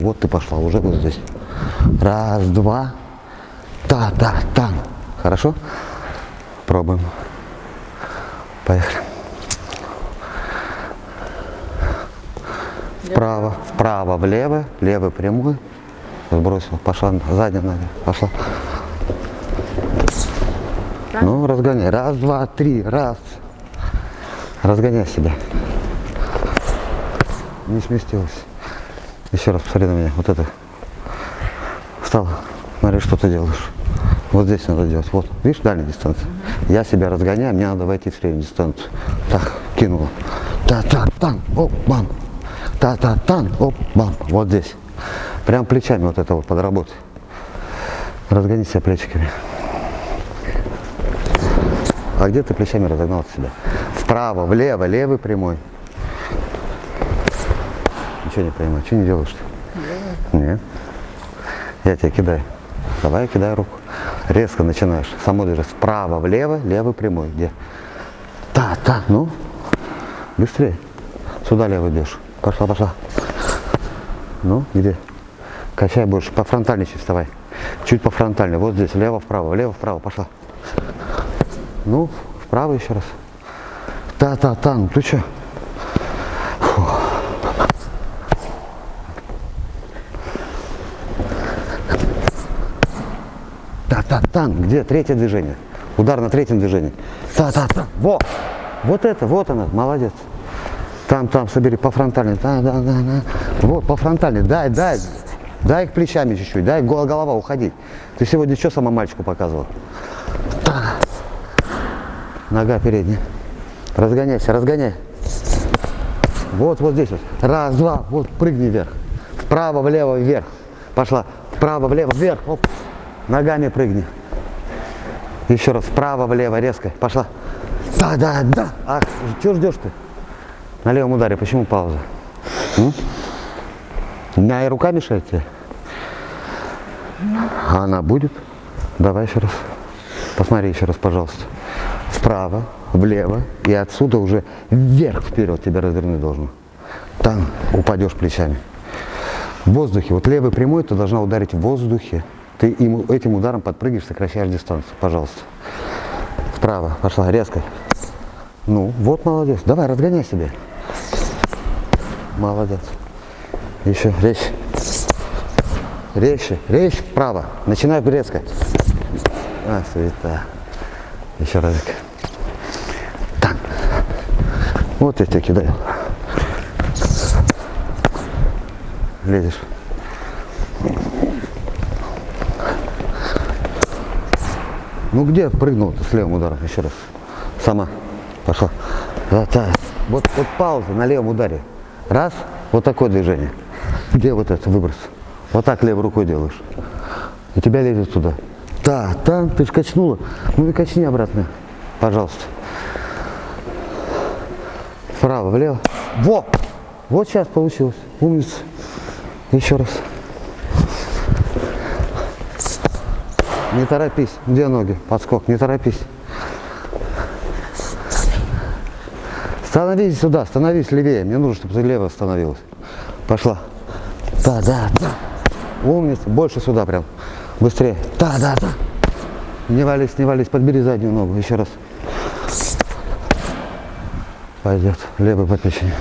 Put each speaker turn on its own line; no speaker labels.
Вот ты пошла, уже вот здесь. Раз, два. Та, та, тан. Хорошо? Пробуем. Поехали. Вправо, вправо, влево, левый прямой. Сбросил, пошла, задняя нога, пошла. Ну, разгоняй. Раз, два, три, раз. Разгоняй себя. Не сместилась. Еще раз посмотри на меня. Вот это. Встала. Смотри, что ты делаешь. Вот здесь надо делать. Вот, видишь, дальняя дистанция. Я себя разгоняю, мне надо войти в среднюю дистанцию. Так, кинула. Та-та-тан, оп, бам. Та-та-тан, оп, бам. Вот здесь. Прям плечами вот это вот подработай. Разгони себя плечиками. А где ты плечами разогнал себя? Вправо, влево, левый прямой. Ничего не понимаю. Что не делаешь-то? Нет. Я тебя кидаю. Давай кидай руку. Резко начинаешь. Само движешь вправо, влево, левый прямой. Где? Та, та, ну. Быстрее. Сюда левый бежишь. Пошла, пошла. Ну, где? Качай больше. По фронтальной чуть вставай. Чуть по фронтальной. Вот здесь. Лево, вправо, лево, вправо. Пошла. Ну, вправо еще раз. Та-та-та. Ну ты что? Та-та-тан. Где третье движение? Удар на третьем движении. Та-та-та. Во! Вот это, вот она, молодец. Там, там, собери по фронтальной. Да, да, да, да. Вот, по фронтальной. Дай, дай. Дай их плечами чуть-чуть. Дай гол- голова уходить. Ты сегодня что сама мальчику показывал? Та. Нога передняя. Разгоняйся, разгоняй. Вот, вот здесь вот. Раз, два. Вот, прыгни вверх. Вправо, влево, вверх. Пошла. Вправо, влево, вверх. Оп. Ногами прыгни. Еще раз. Вправо, влево, резко. Пошла. Да, да, да. Ах, чего ждешь ты? На левом ударе. Почему пауза? М? Моя рука мешает тебе? А она будет? Давай еще раз. Посмотри еще раз, пожалуйста. Вправо, влево и отсюда уже вверх вперед тебя развернуть должно. Там упадешь плечами. В воздухе. Вот левый прямой ты должна ударить в воздухе. Ты им, этим ударом подпрыгиваешь, сокращаешь дистанцию. Пожалуйста. Вправо. Пошла резко. Ну, вот молодец. Давай, разгоняй себе. Молодец. Еще резче. Резче. Резче вправо. Начинай резко. А, света. Еще разик. Так. Вот я тебя кидаю. Лезешь. Ну где прыгнул-то с левым ударом? Еще раз. Сама. Пошла. Да. Вот, вот пауза на левом ударе. Раз. Вот такое движение. Где вот это выброс? Вот так левой рукой делаешь. И тебя лезет туда. Да, там ты ж качнула. Ну и качни обратно. Пожалуйста. Вправо, влево. Во! Вот сейчас получилось. Умница. Еще раз. Не торопись. Где ноги? Подскок. Не торопись. Становись сюда, становись левее. Мне нужно, чтобы ты лево становилась. Пошла. Да, да, да. Умница. Больше сюда прям. Быстрее. Да, да, да. Не вались, не вались. Подбери заднюю ногу. Еще раз. Пойдет. Левый по печени.